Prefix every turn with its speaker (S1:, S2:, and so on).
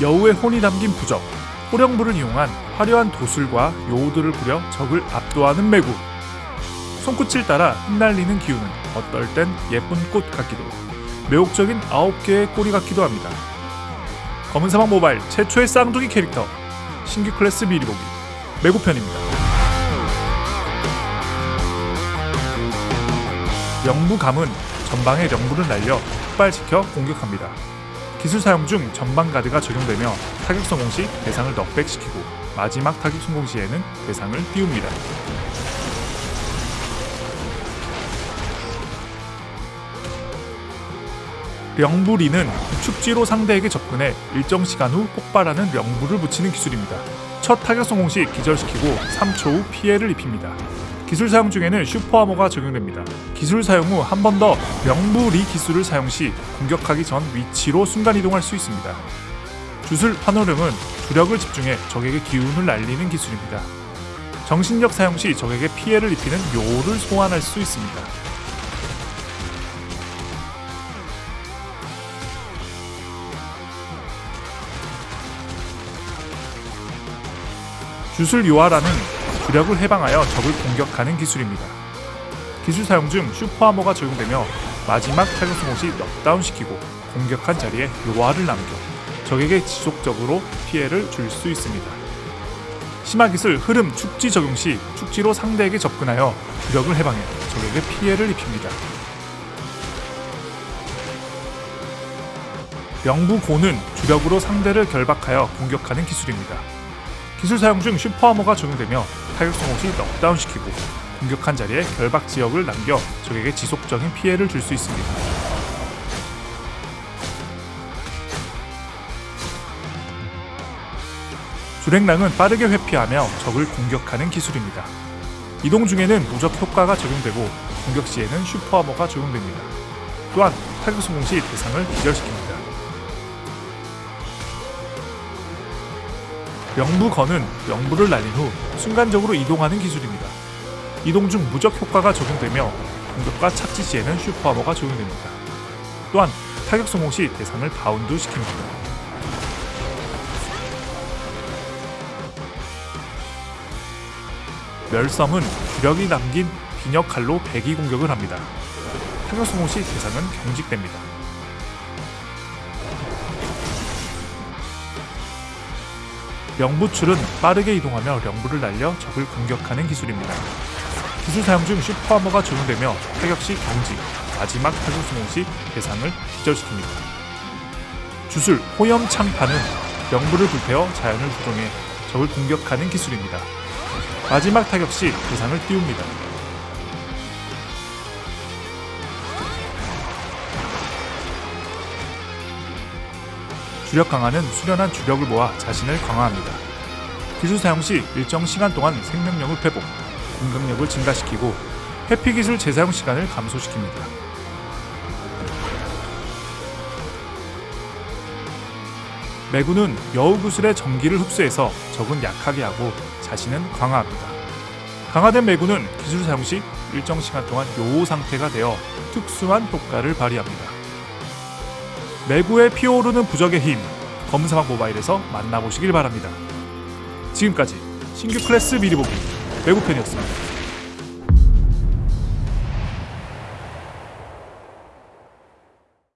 S1: 여우의 혼이 담긴 부적, 호령불을 이용한 화려한 도술과 요우들을 부려 적을 압도하는 매구. 손끝을 따라 흩날리는 기운은 어떨 땐 예쁜 꽃 같기도, 매혹적인 아홉 개의 꼬리 같기도 합니다. 검은 사막 모바일 최초의 쌍둥이 캐릭터 신규 클래스 미리 보기 매구편입니다. 영부감은 전방에 영부를 날려 폭발시켜 공격합니다. 기술 사용 중 전방 가드가 적용되며 타격 성공 시 대상을 넉백시키고 마지막 타격 성공 시에는 대상을 띄웁니다. 령부리는 축지로 상대에게 접근해 일정 시간 후 폭발하는 령부를 붙이는 기술입니다. 첫 타격 성공 시 기절시키고 3초 후 피해를 입힙니다. 기술 사용 중에는 슈퍼 아머가 적용됩니다. 기술 사용 후 한 번 더 명부 리 기술을 사용 시 공격하기 전 위치로 순간 이동할 수 있습니다. 주술 환호령은 주력을 집중해 적에게 기운을 날리는 기술입니다. 정신력 사용 시 적에게 피해를 입히는 묘를 소환할 수 있습니다. 주술 요하라는 주력을 해방하여 적을 공격하는 기술입니다. 기술 사용 중 슈퍼 아머가 적용되며 마지막 타격 성공 시 넉다운 시키고 공격한 자리에 요하를 남겨 적에게 지속적으로 피해를 줄 수 있습니다. 심화 기술 흐름 축지 적용 시 축지로 상대에게 접근하여 주력을 해방해 적에게 피해를 입힙니다. 영부고는 주력으로 상대를 결박하여 공격하는 기술입니다. 기술 사용 중 슈퍼하머가 적용되며 타격 성공 시 넉다운 시키고 공격한 자리에 결박 지역을 남겨 적에게 지속적인 피해를 줄 수 있습니다. 주랭랑은 빠르게 회피하며 적을 공격하는 기술입니다. 이동 중에는 무적 효과가 적용되고 공격 시에는 슈퍼하머가 적용됩니다. 또한 타격 성공 시 대상을 기절시킵니다. 영부건은 영부를 날린 후 순간적으로 이동하는 기술입니다. 이동 중 무적 효과가 적용되며 공격과 착지 시에는 super armor가 적용됩니다. 또한 타격 성공 시 대상을 바운드 시킵니다. 멸섬은 주력이 남긴 비녀 칼로 베기 공격을 합니다. 타격 성공 시 대상은 경직됩니다. 명부출은 빠르게 이동하며 명부를 날려 적을 공격하는 기술입니다. 기술 사용 중 슈퍼하머가 적용되며 타격 시 경직, 마지막 타격 성공 시 대상을 기절시킵니다. 주술 호염 창파는 명부를 불태워 자연을 조종해 적을 공격하는 기술입니다. 마지막 타격 시 대상을 띄웁니다. 주력 강화는 수련한 주력을 모아 자신을 강화합니다. 기술 사용 시 일정 시간 동안 생명력을 회복, 공격력을 증가시키고 회피 기술 재사용 시간을 감소시킵니다. 매구는 여우 구슬의 전기를 흡수해서 적은 약하게 하고 자신은 강화합니다. 강화된 매구는 기술 사용 시 일정 시간 동안 요호 상태가 되어 특수한 효과를 발휘합니다. 매구의 피어오르는 부적의 힘 검은사막 모바일에서 만나보시길 바랍니다. 지금까지 신규 클래스 미리 보기 매구편이었습니다.